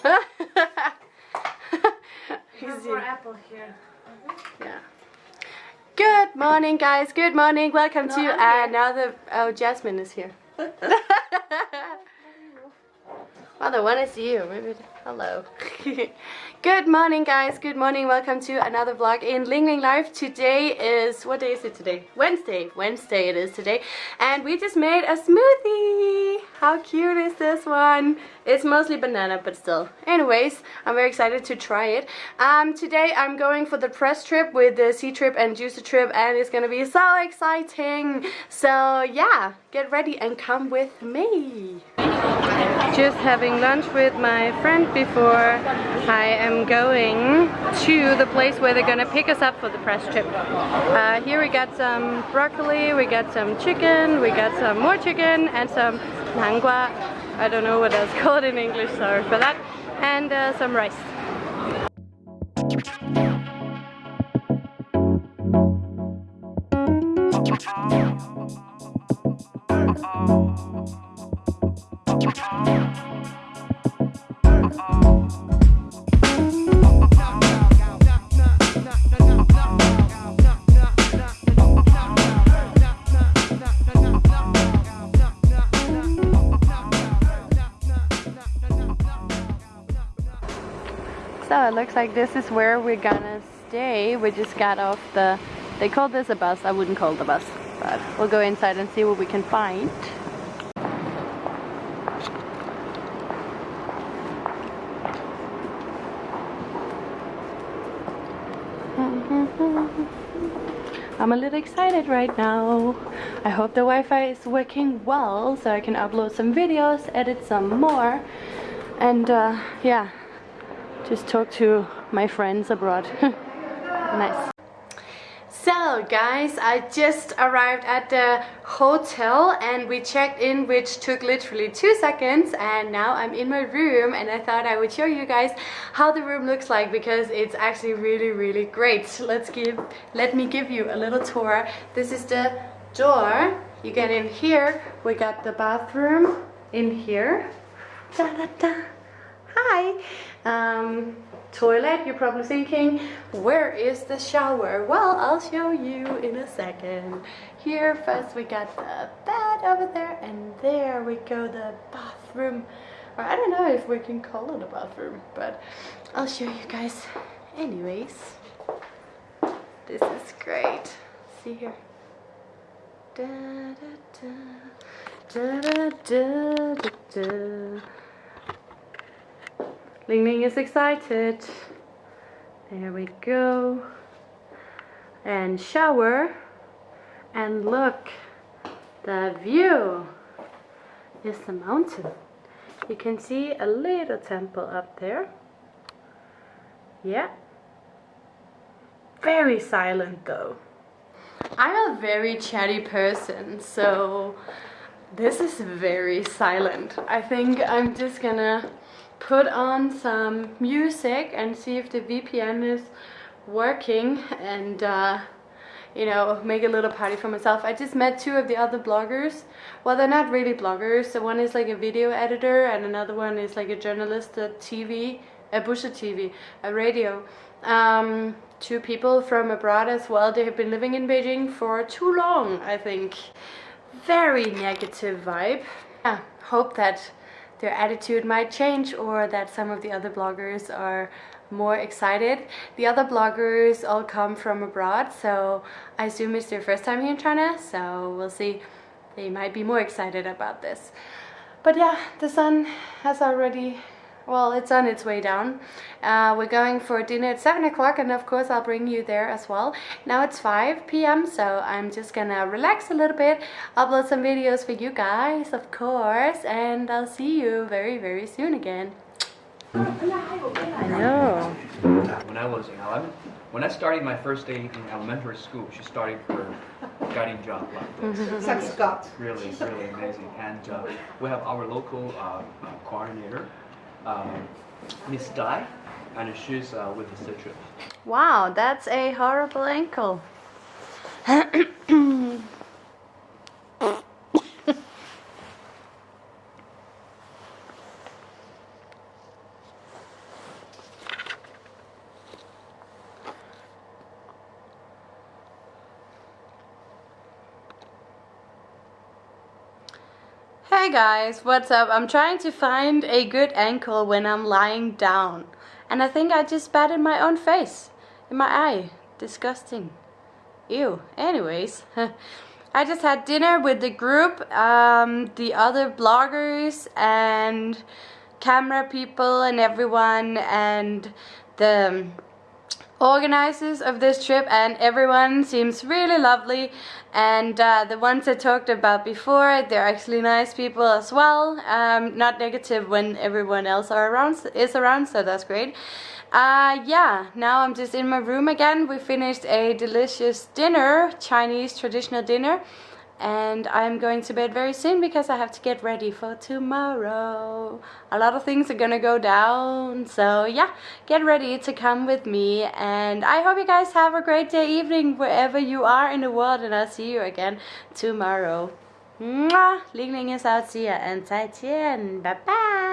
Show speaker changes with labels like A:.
A: More apple here.
B: Yeah. Good morning, guys. Good morning. Welcome
A: No,
B: to another. Oh, Jasmine is here. well, the one is you. Maybe. Hello. Good morning, guys. Good morning. Welcome to another vlog in Ling Ling Life. Today is what day is it today? Wednesday. Wednesday it is today, and we just made a smoothie. How cute is this one? It's mostly banana, but still. Anyways, I'm very excited to try it. Um, today I'm going for the press trip with the Ctrip and Juicy Trip, and it's gonna be so exciting. So yeah, get ready and come with me. Just having lunch with my friend before I am going to the place where they're gonna pick us up for the press trip. Uh, here we got some broccoli, we got some chicken, we got some more chicken, and some nangua. I don't know what that's called in English, sorry for that. And uh, some rice. So it looks like this is where we're gonna stay. We just got off the, they called this a bus, I wouldn't call a bus, but we'll go inside and see what we can find. I'm a little excited right now. I hope the Wi-Fi is working well so I can upload some videos, edit some more, and uh, yeah, just talk to my friends abroad. nice. So guys, I just arrived at the hotel and we checked in which took literally two seconds and now I'm in my room and I thought I would show you guys how the room looks like because it's actually really really great. Let's give let me give you a little tour. This is the door. You get in here. We got the bathroom in here. Da, da, da. Hi. Um, toilet, you're probably thinking, where is the shower? Well, I'll show you in a second. Here first we got the bed over there and there we go the bathroom. Or I don't know if we can call it a bathroom, but I'll show you guys anyways. This is great. See here. Da, da, da. Ling Ling is excited. There we go. And shower. And look, the view is the mountain. You can see a little temple up there. Yeah. Very silent though. I'm a very chatty person, so this is very silent. I think I'm just gonna put on some music and see if the VPN is working and uh, you know make a little party for myself. I just met two of the other bloggers. Well they're not really bloggers. So one is like a video editor and another one is like a journalist at TV, a Busha TV, a radio. Um, two people from abroad as well. They have been living in Beijing for too long I think. Very negative vibe. Yeah, hope that their attitude might change or that some of the other bloggers are more excited. The other bloggers all come from abroad, so I assume it's their first time here in China, so we'll see. They might be more excited about this. But yeah, the sun has already, well, it's on its way down. Uh, we're going for dinner at 7 o'clock and of course I'll bring you there as well. Now it's 5 p.m. so I'm just gonna relax a little bit, upload some videos for you guys, of course, and I'll see you very, very soon again. I know.
C: When I was 11, when I started my first day in elementary school, she started her guiding job like this.
D: Like Scott.
C: Really, really amazing. And uh, we have our local uh, uh, coordinator, uh, Miss Dai, and she's uh, with the Citrus.
B: Wow, that's a horrible ankle. Hey guys, what's up? I'm trying to find a good ankle when I'm lying down. And I think I just in my own face. In my eye. Disgusting. Ew. Anyways. I just had dinner with the group, um, the other bloggers and camera people and everyone and the organizers of this trip and everyone seems really lovely. And uh, the ones I talked about before they're actually nice people as well. Um, not negative when everyone else are around is around so that's great. Uh, yeah now I'm just in my room again. We finished a delicious dinner Chinese traditional dinner and I'm going to bed very soon because I have to get ready for tomorrow. A lot of things are gonna go down, so yeah, get ready to come with me and I hope you guys have a great day, evening, wherever you are in the world and I'll see you again tomorrow. Mwah! Ling is out, see ya and 再见, bye bye!